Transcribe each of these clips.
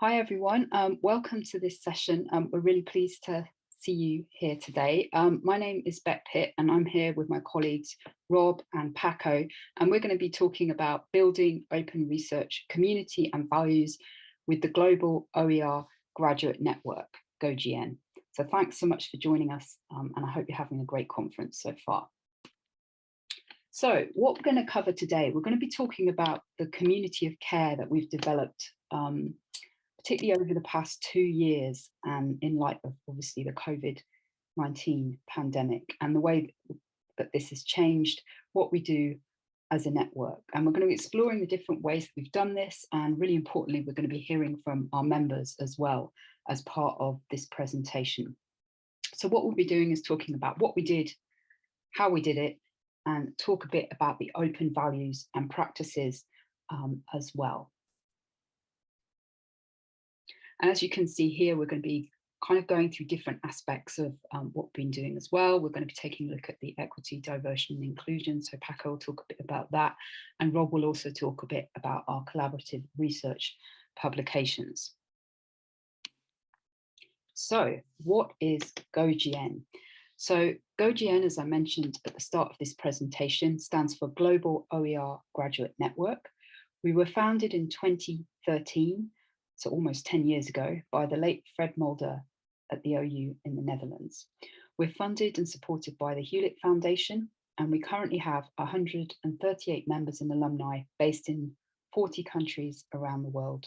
Hi everyone, um, welcome to this session. Um, we're really pleased to see you here today. Um, my name is Beck Pitt and I'm here with my colleagues Rob and Paco and we're going to be talking about building open research community and values with the Global OER Graduate Network, GoGN. So thanks so much for joining us um, and I hope you're having a great conference so far. So what we're going to cover today, we're going to be talking about the community of care that we've developed um, particularly over the past two years and in light of obviously the COVID-19 pandemic and the way that this has changed what we do as a network. And we're going to be exploring the different ways that we've done this. And really importantly, we're going to be hearing from our members as well as part of this presentation. So what we'll be doing is talking about what we did, how we did it, and talk a bit about the open values and practices um, as well. And as you can see here, we're going to be kind of going through different aspects of um, what we've been doing as well. We're going to be taking a look at the equity, diversion and inclusion. So Paco will talk a bit about that. And Rob will also talk a bit about our collaborative research publications. So what is GoGN? So GoGN, as I mentioned at the start of this presentation, stands for Global OER Graduate Network. We were founded in 2013 so almost 10 years ago, by the late Fred Mulder at the OU in the Netherlands. We're funded and supported by the Hewlett Foundation, and we currently have 138 members and alumni based in 40 countries around the world.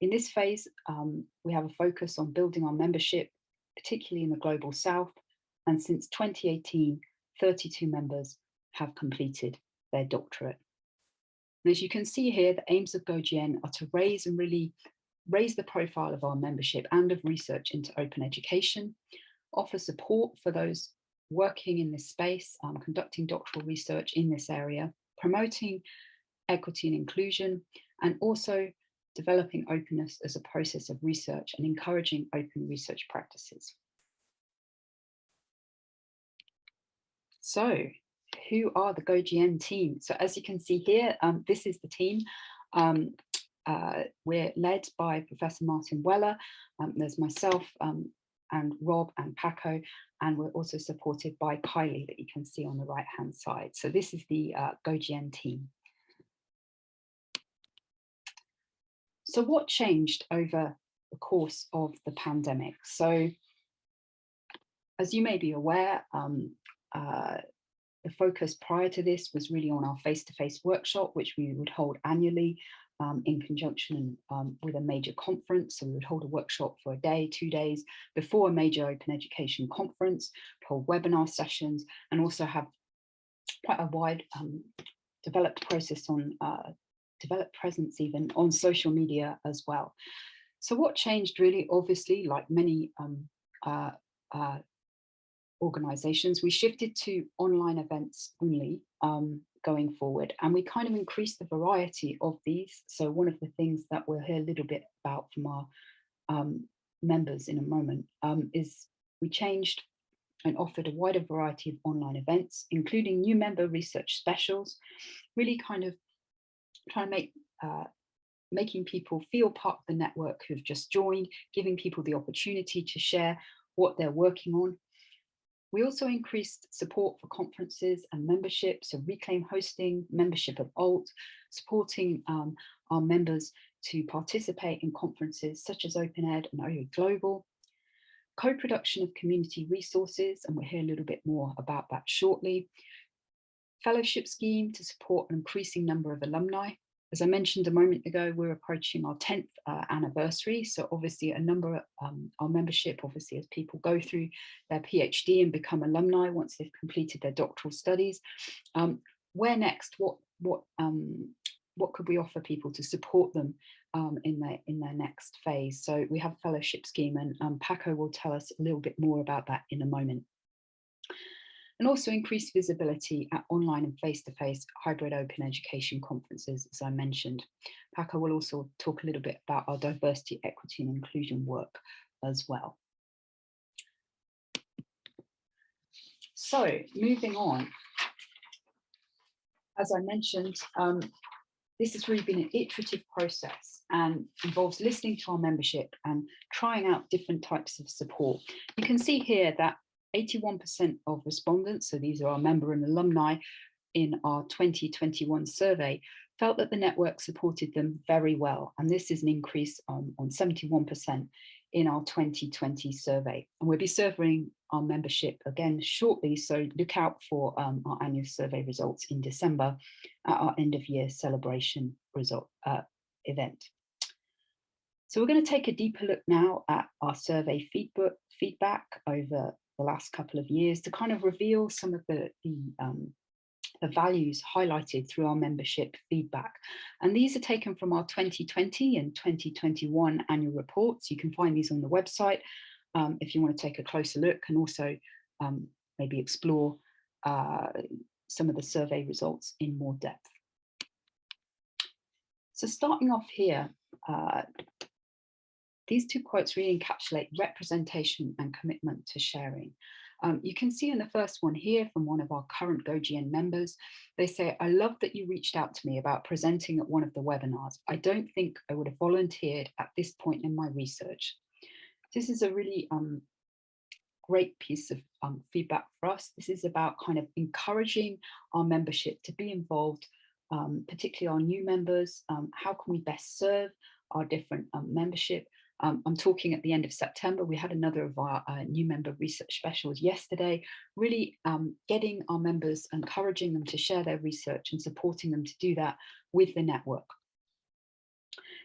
In this phase, um, we have a focus on building our membership, particularly in the Global South, and since 2018, 32 members have completed their doctorate. And as you can see here, the aims of GoGN are to raise and really raise the profile of our membership and of research into open education, offer support for those working in this space, um, conducting doctoral research in this area, promoting equity and inclusion, and also developing openness as a process of research and encouraging open research practices. So who are the GoGN team? So as you can see here, um, this is the team. Um, uh, we're led by Professor Martin Weller. Um, there's myself um, and Rob and Paco, and we're also supported by Kylie that you can see on the right hand side. So this is the uh, GoGN team. So what changed over the course of the pandemic? So as you may be aware, um, uh, the focus prior to this was really on our face-to-face -face workshop, which we would hold annually um, in conjunction um, with a major conference. So we would hold a workshop for a day, two days before a major open education conference, hold webinar sessions, and also have quite a wide um, developed process on uh, developed presence even on social media as well. So what changed really, obviously, like many um, uh, uh, organizations, we shifted to online events only um, going forward and we kind of increased the variety of these. So one of the things that we'll hear a little bit about from our um, members in a moment um, is we changed and offered a wider variety of online events, including new member research specials, really kind of trying to make uh, making people feel part of the network who've just joined, giving people the opportunity to share what they're working on, we also increased support for conferences and membership, so Reclaim hosting, membership of ALT, supporting um, our members to participate in conferences such as OpenEd and OU Global, co-production of community resources, and we'll hear a little bit more about that shortly, fellowship scheme to support an increasing number of alumni, as I mentioned a moment ago, we're approaching our 10th uh, anniversary. So obviously a number of um, our membership, obviously as people go through their PhD and become alumni once they've completed their doctoral studies, um, where next, what, what, um, what could we offer people to support them um, in their in their next phase? So we have a fellowship scheme and um, Paco will tell us a little bit more about that in a moment and also increased visibility at online and face-to-face -face hybrid open education conferences, as I mentioned. Paco will also talk a little bit about our diversity, equity and inclusion work as well. So moving on, as I mentioned, um, this has really been an iterative process and involves listening to our membership and trying out different types of support. You can see here that 81% of respondents, so these are our member and alumni in our 2021 survey, felt that the network supported them very well. And this is an increase on, on 71% in our 2020 survey. And we'll be serving our membership again shortly, so look out for um, our annual survey results in December at our end of year celebration result uh, event. So we're going to take a deeper look now at our survey feedback over the last couple of years to kind of reveal some of the, the um, the values highlighted through our membership feedback. And these are taken from our 2020 and 2021 annual reports. You can find these on the website um, if you want to take a closer look and also um, maybe explore uh, some of the survey results in more depth. So starting off here, uh, these two quotes really encapsulate representation and commitment to sharing. Um, you can see in the first one here from one of our current GoGN members, they say, I love that you reached out to me about presenting at one of the webinars. I don't think I would have volunteered at this point in my research. This is a really um, great piece of um, feedback for us. This is about kind of encouraging our membership to be involved, um, particularly our new members. Um, how can we best serve our different um, membership? Um, I'm talking at the end of September. We had another of our uh, new member research specials yesterday, really um, getting our members, encouraging them to share their research and supporting them to do that with the network.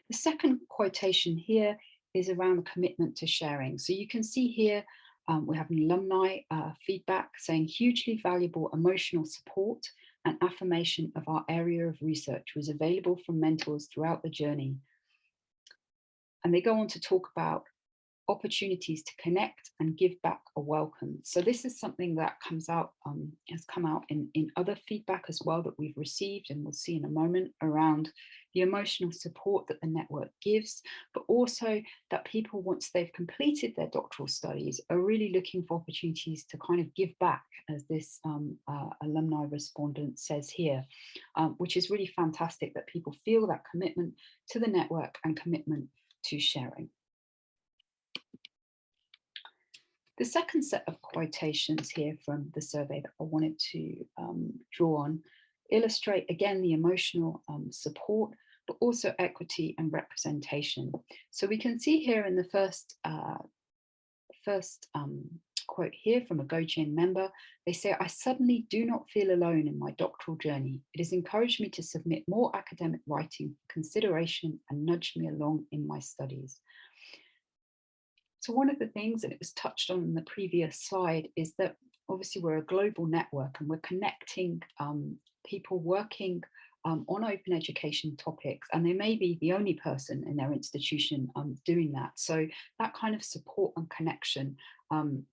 The second quotation here is around the commitment to sharing. So you can see here, um, we have an alumni uh, feedback saying hugely valuable emotional support and affirmation of our area of research was available from mentors throughout the journey and they go on to talk about opportunities to connect and give back a welcome. So this is something that comes out, um, has come out in, in other feedback as well that we've received and we'll see in a moment around the emotional support that the network gives, but also that people, once they've completed their doctoral studies, are really looking for opportunities to kind of give back, as this um, uh, alumni respondent says here, um, which is really fantastic that people feel that commitment to the network and commitment to sharing. The second set of quotations here from the survey that I wanted to um, draw on illustrate again the emotional um, support, but also equity and representation. So we can see here in the first, uh, first um, quote here from a GoGN member. They say, I suddenly do not feel alone in my doctoral journey. It has encouraged me to submit more academic writing for consideration and nudged me along in my studies. So one of the things, and it was touched on in the previous slide, is that obviously we're a global network and we're connecting um, people working um, on open education topics and they may be the only person in their institution um, doing that. So that kind of support and connection um,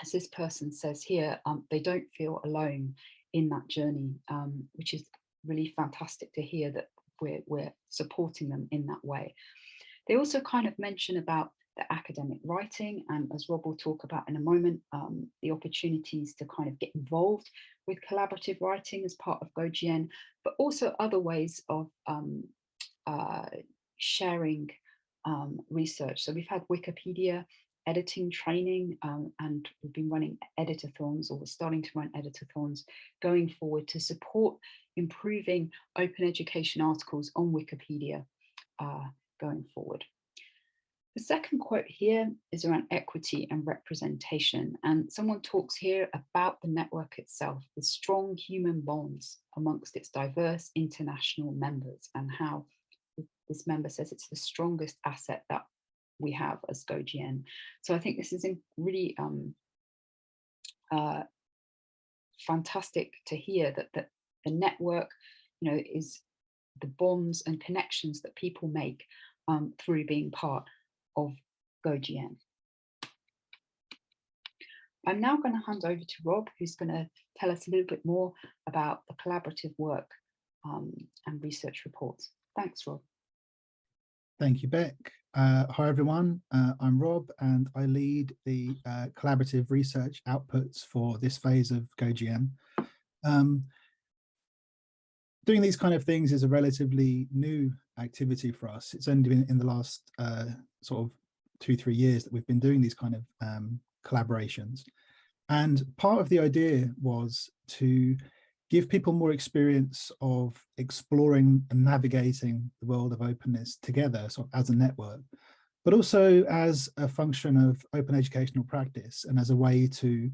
as this person says here, um, they don't feel alone in that journey, um, which is really fantastic to hear that we're, we're supporting them in that way. They also kind of mention about the academic writing and as Rob will talk about in a moment, um, the opportunities to kind of get involved with collaborative writing as part of GoGN, but also other ways of um, uh, sharing um, research. So we've had Wikipedia editing training um, and we've been running editathons or we're starting to run editathons going forward to support improving open education articles on Wikipedia uh, going forward. The second quote here is around equity and representation and someone talks here about the network itself, the strong human bonds amongst its diverse international members and how this member says it's the strongest asset that we have as GoGN. So I think this is really um, uh, fantastic to hear that, that the network, you know, is the bonds and connections that people make um, through being part of GoGN. I'm now going to hand over to Rob, who's going to tell us a little bit more about the collaborative work um, and research reports. Thanks, Rob. Thank you, Beck. Uh, hi, everyone. Uh, I'm Rob, and I lead the uh, collaborative research outputs for this phase of GoGN. Um, doing these kind of things is a relatively new activity for us. It's only been in the last uh, sort of two, three years that we've been doing these kind of um, collaborations. And part of the idea was to give people more experience of exploring and navigating the world of openness together sort of as a network, but also as a function of open educational practice and as a way to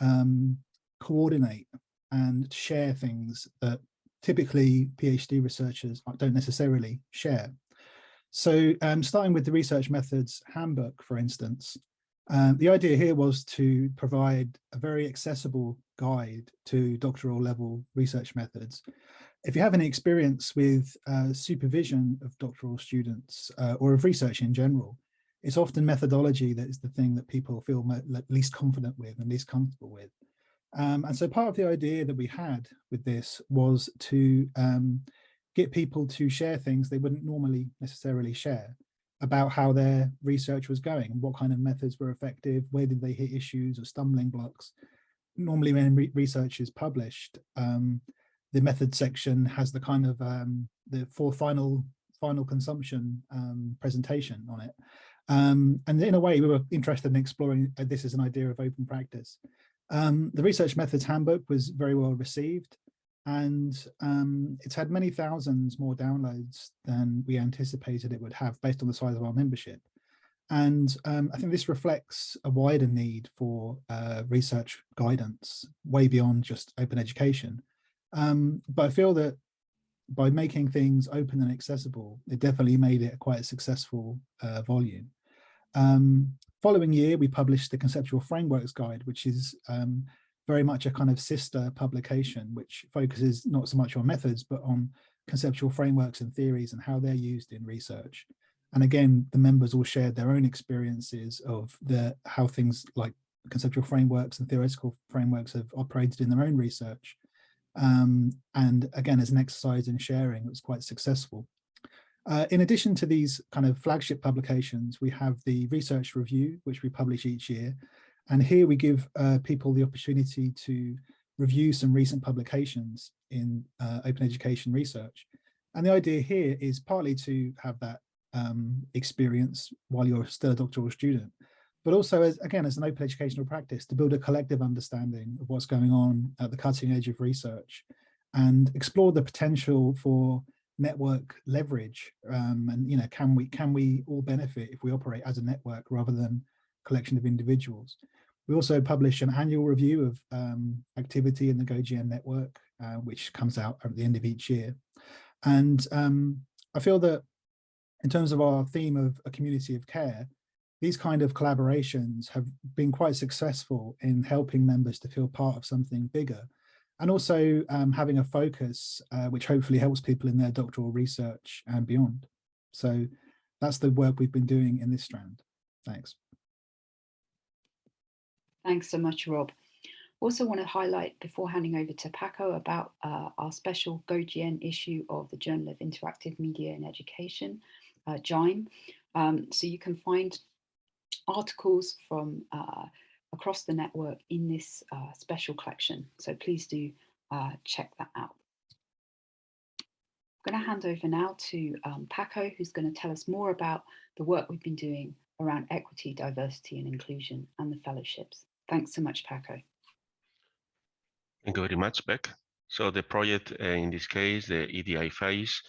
um, coordinate and share things that typically PhD researchers don't necessarily share. So um, starting with the research methods handbook, for instance, um, the idea here was to provide a very accessible guide to doctoral level research methods. If you have any experience with uh, supervision of doctoral students uh, or of research in general, it's often methodology that is the thing that people feel least confident with and least comfortable with. Um, and so part of the idea that we had with this was to um, get people to share things they wouldn't normally necessarily share about how their research was going what kind of methods were effective, where did they hit issues or stumbling blocks. Normally when re research is published, um, the method section has the kind of um, the for final final consumption um, presentation on it. Um, and in a way, we were interested in exploring uh, this as an idea of open practice. Um, the Research Methods Handbook was very well received and um, it's had many thousands more downloads than we anticipated it would have based on the size of our membership. And um, I think this reflects a wider need for uh, research guidance way beyond just open education. Um, but I feel that by making things open and accessible, it definitely made it quite a successful uh, volume. Um, following year, we published the Conceptual Frameworks Guide, which is um, very much a kind of sister publication, which focuses not so much on methods, but on conceptual frameworks and theories and how they're used in research. And again, the members all shared their own experiences of the how things like conceptual frameworks and theoretical frameworks have operated in their own research. Um, and again, as an exercise in sharing, it was quite successful. Uh, in addition to these kind of flagship publications, we have the research review, which we publish each year, and here we give uh, people the opportunity to review some recent publications in uh, open education research. And the idea here is partly to have that um, experience while you're still a doctoral student, but also as, again, as an open educational practice to build a collective understanding of what's going on at the cutting edge of research and explore the potential for network leverage um, and you know can we can we all benefit if we operate as a network rather than collection of individuals we also publish an annual review of um, activity in the GoGN network, uh, which comes out at the end of each year. And um, I feel that in terms of our theme of a community of care, these kind of collaborations have been quite successful in helping members to feel part of something bigger and also um, having a focus uh, which hopefully helps people in their doctoral research and beyond. So that's the work we've been doing in this strand. Thanks. Thanks so much, Rob. Also want to highlight before handing over to Paco about uh, our special GoGN issue of the Journal of Interactive Media and Education, uh, JIME. Um, so you can find articles from uh, across the network in this uh, special collection. So please do uh, check that out. I'm going to hand over now to um, Paco, who's going to tell us more about the work we've been doing around equity, diversity and inclusion and the fellowships. Thanks so much, Paco. Thank you very much, Beck. So the project uh, in this case, the EDI phase,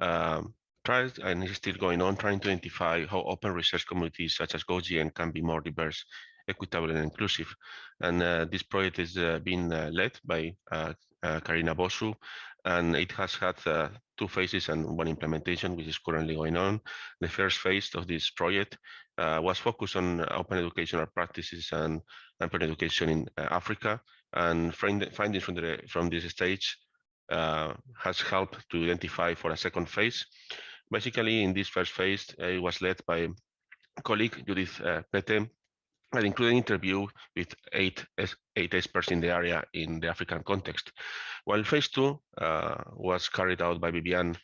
um, tries and is still going on trying to identify how open research communities such as GoGN can be more diverse, equitable and inclusive. And uh, this project is uh, being uh, led by uh, uh, Carina Bossu, and it has had two phases and one implementation, which is currently going on. The first phase of this project was focused on open educational practices and open education in uh, Africa. And findings from, the, from this stage uh, has helped to identify for a second phase. Basically, in this first phase, uh, it was led by colleague Judith uh, Pete, and included an interview with eight, eight experts in the area in the African context. While phase two uh, was carried out by Vivian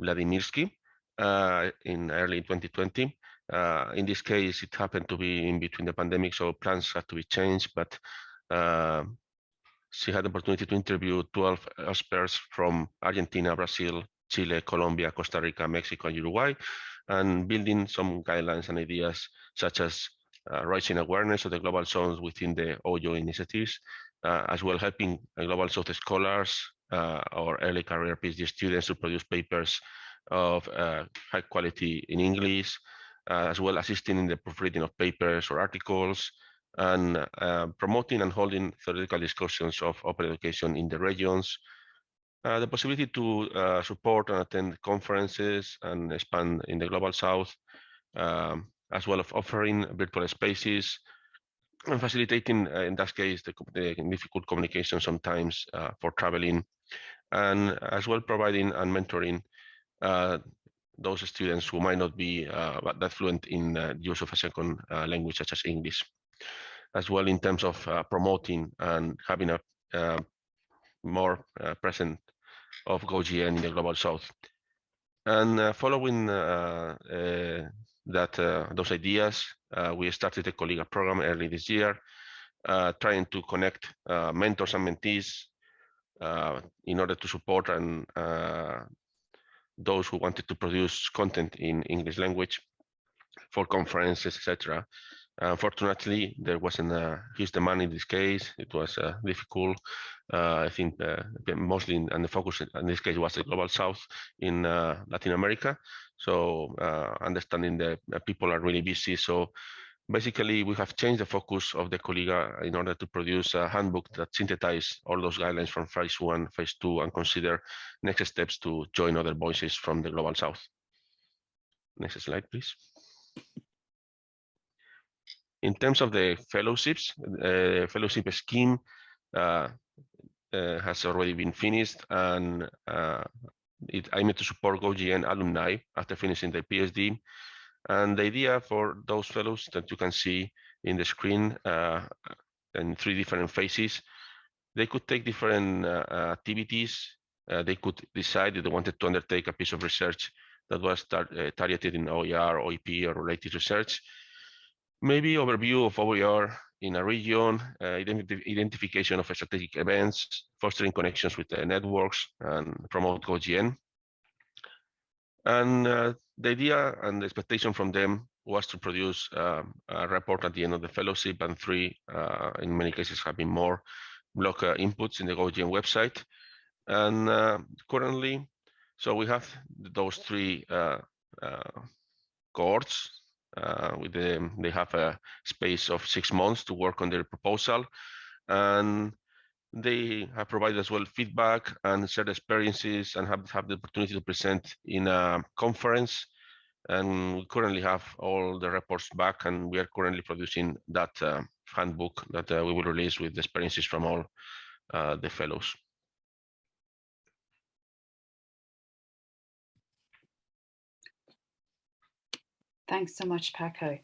Wladimirsky uh, in early 2020, uh, in this case, it happened to be in between the pandemic, so plans had to be changed, but uh, she had the opportunity to interview 12 experts from Argentina, Brazil, Chile, Colombia, Costa Rica, Mexico, and Uruguay, and building some guidelines and ideas such as uh, raising awareness of the global zones within the OER initiatives, uh, as well helping global south scholars uh, or early career PhD students to produce papers of uh, high quality in English, as well assisting in the proofreading of papers or articles, and uh, promoting and holding theoretical discussions of open education in the regions, uh, the possibility to uh, support and attend conferences and expand in the global south, um, as well as offering virtual spaces and facilitating, uh, in that case, the, the, difficult communication sometimes uh, for traveling, and as well providing and mentoring uh, those students who might not be uh, that fluent in uh, use of a second uh, language such as English, as well in terms of uh, promoting and having a more uh, present of GoGN in the global south. And uh, following uh, that those ideas, we started a Colleague program early this year, trying to connect mentors and mentees in order to support and those who wanted to produce content in English language for conferences, etc. Unfortunately, there wasn't a huge demand in this case. It was uh, difficult. Uh, I think uh, mostly, in, and the focus in this case was the global south in uh, Latin America. So uh, understanding that uh, people are really busy. So basically, we have changed the focus of the Colliga in order to produce a handbook that synthesizes all those guidelines from phase one, phase two, and consider next steps to join other voices from the global south. Next slide, please. In terms of the fellowships, the uh, fellowship scheme uh, uh, has already been finished and it aimed to support GoGN alumni after finishing their PhD. And the idea for those fellows that you can see in the screen uh, in three different phases, they could take different uh, activities. Uh, they could decide if they wanted to undertake a piece of research that was tar targeted in OER, OEP, or related research maybe overview of OER in a region, uh, identi identification of strategic events, fostering connections with the networks, and promote GoGN. And uh, the idea and the expectation from them was to produce uh, a report at the end of the fellowship, and three, uh, in many cases, have been more blog inputs in the GoGN website. And uh, currently, so we have those three uh, cohorts uh, with them, they have a space of six months to work on their proposal, and they have provided as well feedback and shared experiences and have, have the opportunity to present in a conference. And we currently have all the reports back, and we are currently producing that uh, handbook that uh, we will release with the experiences from all uh, the fellows. Thanks so much, Paco.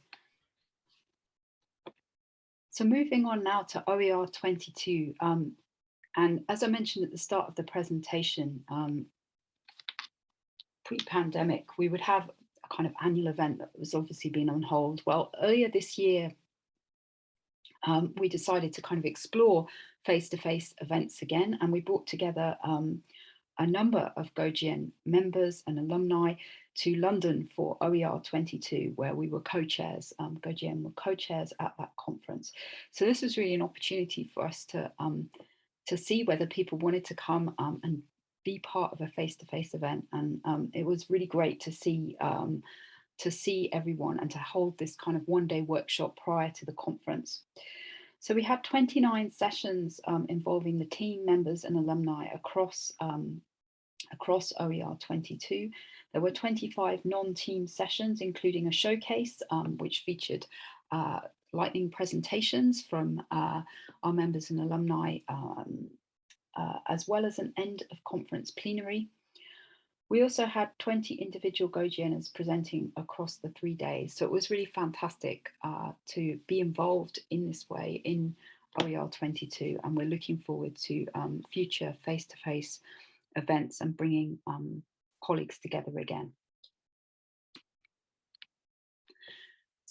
So moving on now to OER 22. Um, and as I mentioned at the start of the presentation, um, pre-pandemic, we would have a kind of annual event that was obviously been on hold. Well, earlier this year, um, we decided to kind of explore face-to-face -face events again, and we brought together um, a number of GoGN members and alumni to London for OER 22, where we were co-chairs, um, were co-chairs at that conference. So this was really an opportunity for us to, um, to see whether people wanted to come um, and be part of a face-to-face -face event. And um, it was really great to see um, to see everyone and to hold this kind of one day workshop prior to the conference. So we had 29 sessions um, involving the team members and alumni across um, across OER 22. There were 25 non-team sessions, including a showcase, um, which featured uh, lightning presentations from uh, our members and alumni, um, uh, as well as an end of conference plenary. We also had 20 individual GoGNers presenting across the three days. So it was really fantastic uh, to be involved in this way in OER 22. And we're looking forward to um, future face-to-face -face events and bringing um, colleagues together again.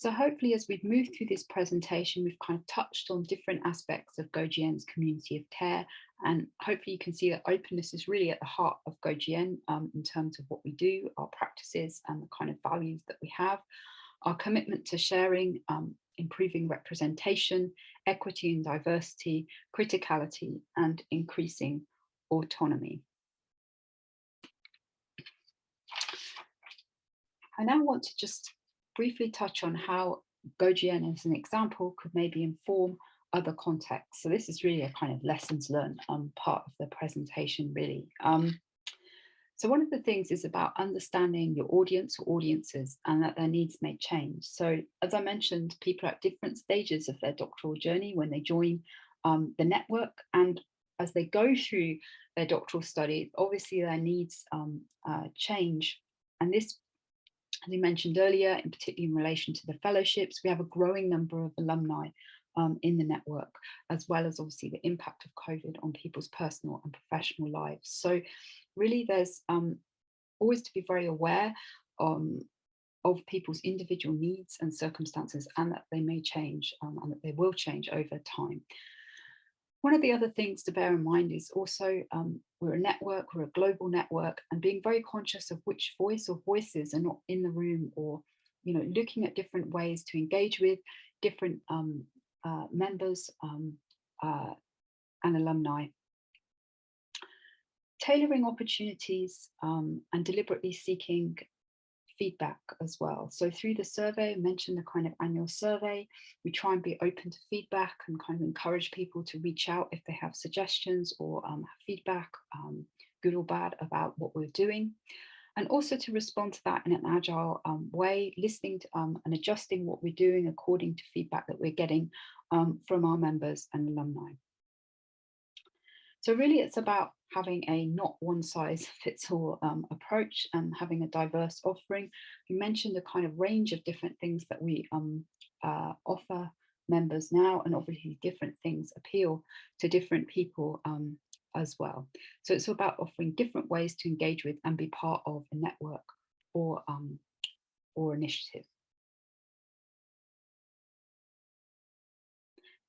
So hopefully as we've moved through this presentation, we've kind of touched on different aspects of GoGN's community of care. And hopefully you can see that openness is really at the heart of GoGN um, in terms of what we do, our practices and the kind of values that we have. Our commitment to sharing, um, improving representation, equity and diversity, criticality and increasing autonomy. I now want to just briefly touch on how GoGN as an example could maybe inform other contexts. So this is really a kind of lessons learned part of the presentation really. Um, so one of the things is about understanding your audience or audiences and that their needs may change. So as I mentioned, people are at different stages of their doctoral journey when they join um, the network and as they go through their doctoral study, obviously their needs um, uh, change. And this as we mentioned earlier, in particular in relation to the fellowships, we have a growing number of alumni um, in the network, as well as obviously the impact of COVID on people's personal and professional lives. So really there's um, always to be very aware um, of people's individual needs and circumstances and that they may change um, and that they will change over time. One of the other things to bear in mind is also um, we're a network, we're a global network and being very conscious of which voice or voices are not in the room or, you know, looking at different ways to engage with different um, uh, members um, uh, and alumni. Tailoring opportunities um, and deliberately seeking feedback as well. So through the survey, I mentioned the kind of annual survey, we try and be open to feedback and kind of encourage people to reach out if they have suggestions or um, feedback, um, good or bad, about what we're doing. And also to respond to that in an agile um, way, listening to, um, and adjusting what we're doing according to feedback that we're getting um, from our members and alumni. So really it's about having a not one size fits all um, approach and having a diverse offering. You mentioned the kind of range of different things that we um, uh, offer members now and obviously different things appeal to different people um, as well. So it's about offering different ways to engage with and be part of a network or, um, or initiative.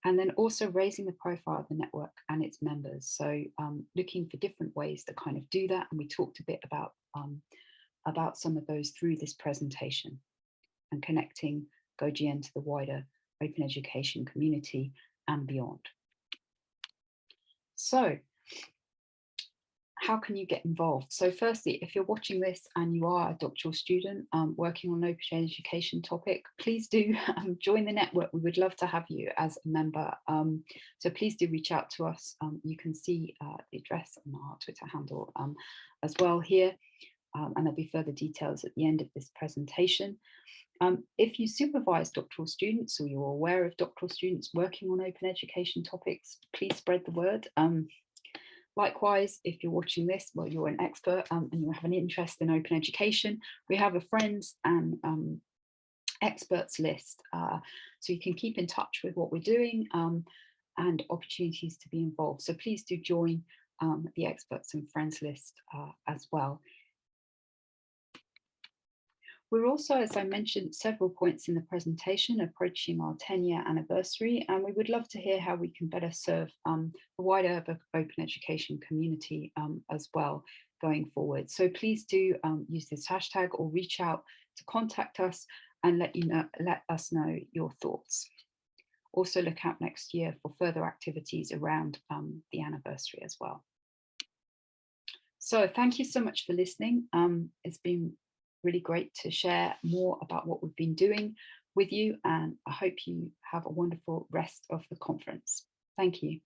and then also raising the profile of the network and its members. So um, looking for different ways to kind of do that. And we talked a bit about, um, about some of those through this presentation and connecting GoGN to the wider open education community and beyond. So how can you get involved? So firstly, if you're watching this and you are a doctoral student um, working on an open education topic, please do um, join the network. We would love to have you as a member. Um, so please do reach out to us. Um, you can see uh, the address on our Twitter handle um, as well here. Um, and there'll be further details at the end of this presentation. if you supervise doctoral students or you're aware of doctoral students working on open education topics, please spread the word. Likewise, if you're watching this, well, you're an expert um, and you have an interest in open education, we have a friends and um, experts list. Uh, so you can keep in touch with what we're doing um, and opportunities to be involved. So please do join um, the experts and friends list uh, as well. We're also, as I mentioned, several points in the presentation approaching our 10 year anniversary, and we would love to hear how we can better serve um, the wider open education community um, as well going forward. So please do um, use this hashtag or reach out to contact us and let you know, let us know your thoughts. Also look out next year for further activities around um, the anniversary as well. So thank you so much for listening. Um, it's been really great to share more about what we've been doing with you and I hope you have a wonderful rest of the conference. Thank you.